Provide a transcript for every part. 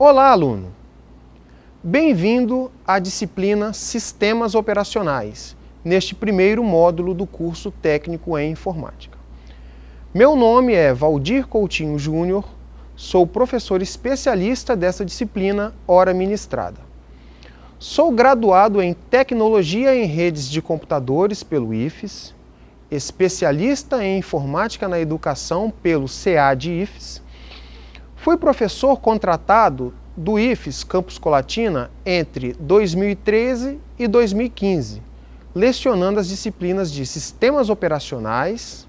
Olá, aluno! Bem-vindo à disciplina Sistemas Operacionais, neste primeiro módulo do curso técnico em Informática. Meu nome é Valdir Coutinho Júnior, sou professor especialista dessa disciplina, hora ministrada. Sou graduado em Tecnologia em Redes de Computadores pelo IFES, especialista em Informática na Educação pelo CAD IFES, Fui professor contratado do IFES Campus Colatina entre 2013 e 2015, lecionando as disciplinas de Sistemas Operacionais,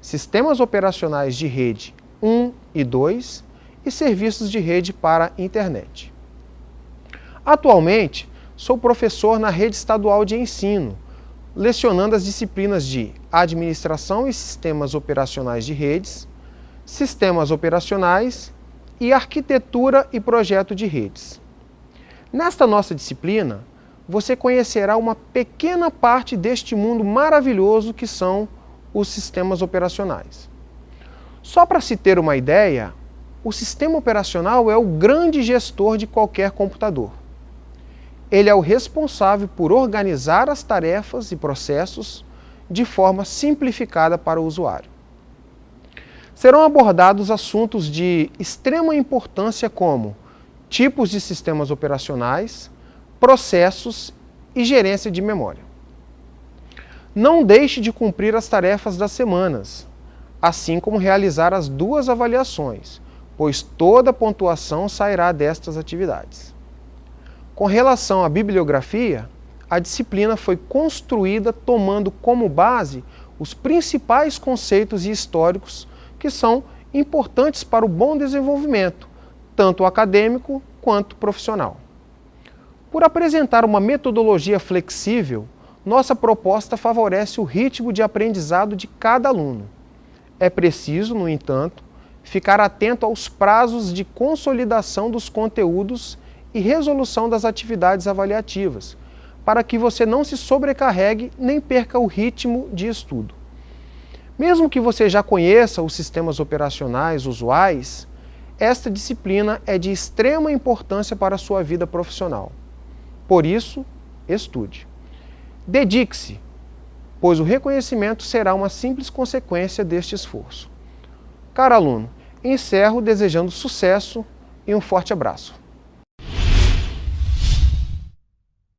Sistemas Operacionais de Rede 1 e 2 e Serviços de Rede para Internet. Atualmente, sou professor na Rede Estadual de Ensino, lecionando as disciplinas de Administração e Sistemas Operacionais de Redes, Sistemas Operacionais e arquitetura e projeto de redes. Nesta nossa disciplina, você conhecerá uma pequena parte deste mundo maravilhoso que são os sistemas operacionais. Só para se ter uma ideia, o sistema operacional é o grande gestor de qualquer computador. Ele é o responsável por organizar as tarefas e processos de forma simplificada para o usuário serão abordados assuntos de extrema importância como tipos de sistemas operacionais, processos e gerência de memória. Não deixe de cumprir as tarefas das semanas, assim como realizar as duas avaliações, pois toda a pontuação sairá destas atividades. Com relação à bibliografia, a disciplina foi construída tomando como base os principais conceitos e históricos que são importantes para o bom desenvolvimento, tanto acadêmico quanto profissional. Por apresentar uma metodologia flexível, nossa proposta favorece o ritmo de aprendizado de cada aluno. É preciso, no entanto, ficar atento aos prazos de consolidação dos conteúdos e resolução das atividades avaliativas, para que você não se sobrecarregue nem perca o ritmo de estudo. Mesmo que você já conheça os sistemas operacionais usuais, esta disciplina é de extrema importância para a sua vida profissional. Por isso, estude. Dedique-se, pois o reconhecimento será uma simples consequência deste esforço. Caro aluno, encerro desejando sucesso e um forte abraço.